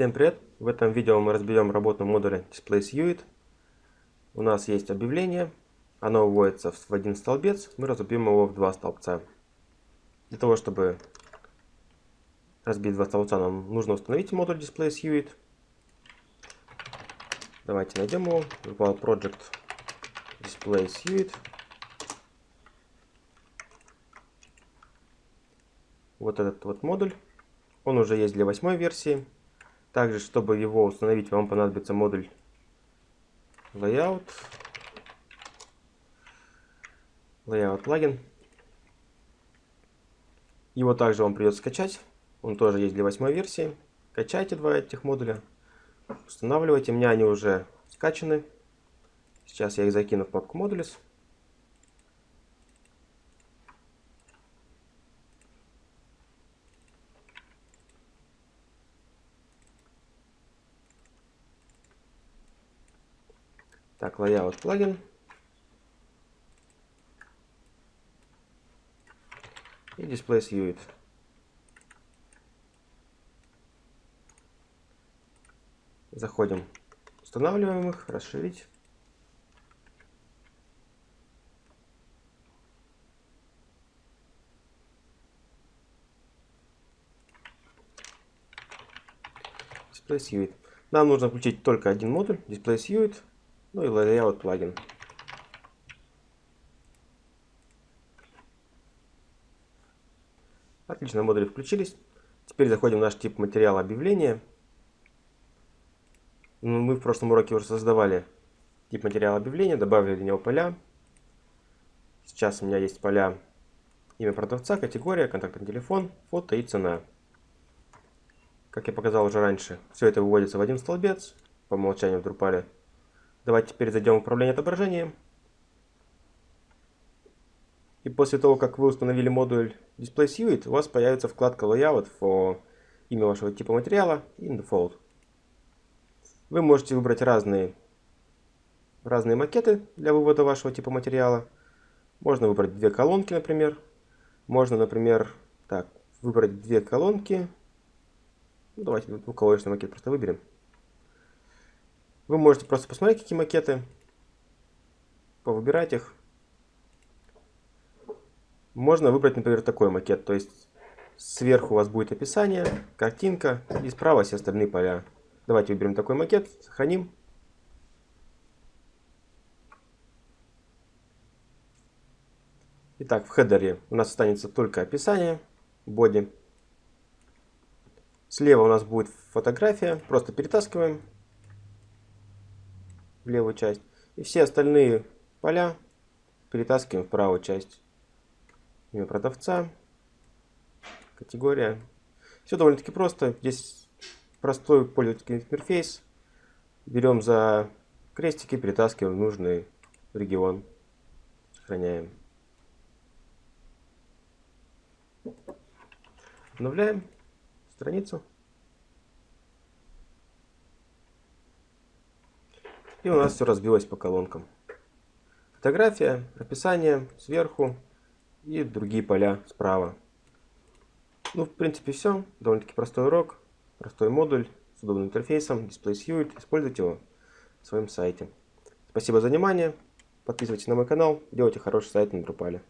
Всем привет! В этом видео мы разберем работу модуля DisplaySuite. У нас есть объявление, оно вводится в один столбец, мы разобьем его в два столбца. Для того, чтобы разбить два столбца, нам нужно установить модуль DisplaySuite. Давайте найдем его. Virtual Project DisplaySuite. Вот этот вот модуль. Он уже есть для восьмой версии. Также, чтобы его установить, вам понадобится модуль Layout. Layout плагин. Его также вам придется скачать. Он тоже есть для восьмой версии. Качайте два этих модуля. Устанавливайте. У меня они уже скачаны. Сейчас я их закину в папку Modules. Так, layout плагин. И display suite. Заходим, устанавливаем их, расширить. Display Suite. Нам нужно включить только один модуль, Display Suite. Ну и Layout плагин. Отлично, модули включились. Теперь заходим в наш тип материала объявления. Ну, мы в прошлом уроке уже создавали тип материала объявления, добавили в него поля. Сейчас у меня есть поля имя продавца, категория, контактный телефон, фото и цена. Как я показал уже раньше, все это выводится в один столбец по умолчанию в Drupal. Давайте теперь зайдем в управление отображением. И после того, как вы установили модуль Display Suite, у вас появится вкладка Layout for имя вашего типа материала и Default. Вы можете выбрать разные, разные макеты для вывода вашего типа материала. Можно выбрать две колонки, например. Можно, например, так, выбрать две колонки. Ну, давайте двухколоночный макет просто выберем. Вы можете просто посмотреть, какие макеты, повыбирать их. Можно выбрать, например, такой макет. То есть сверху у вас будет описание, картинка и справа все остальные поля. Давайте выберем такой макет, сохраним. Итак, в хедере у нас останется только описание, боди. Слева у нас будет фотография, просто перетаскиваем в левую часть. И все остальные поля перетаскиваем в правую часть. Имя продавца, категория. Все довольно-таки просто. Здесь простой пользовательский интерфейс. Берем за крестики, перетаскиваем в нужный регион. Сохраняем. Обновляем страницу. И у нас все разбилось по колонкам. Фотография, описание сверху и другие поля справа. Ну, в принципе, все. Довольно-таки простой урок, простой модуль с удобным интерфейсом, Display Suite. Используйте его на своем сайте. Спасибо за внимание. Подписывайтесь на мой канал, делайте хороший сайт на Drupal.